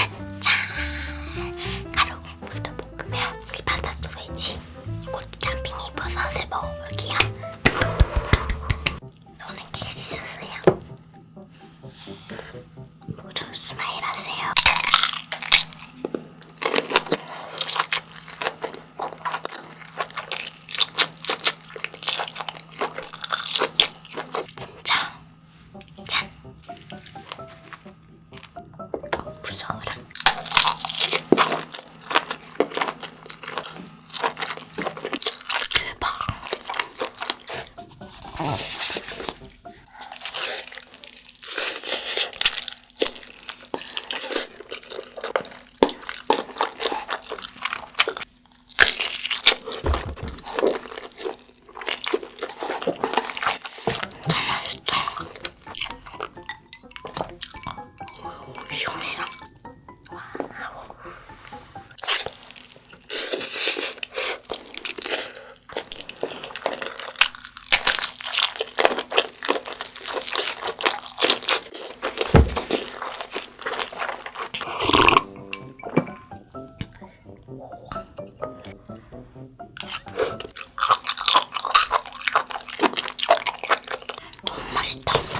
え? 맛 너무 맛있다.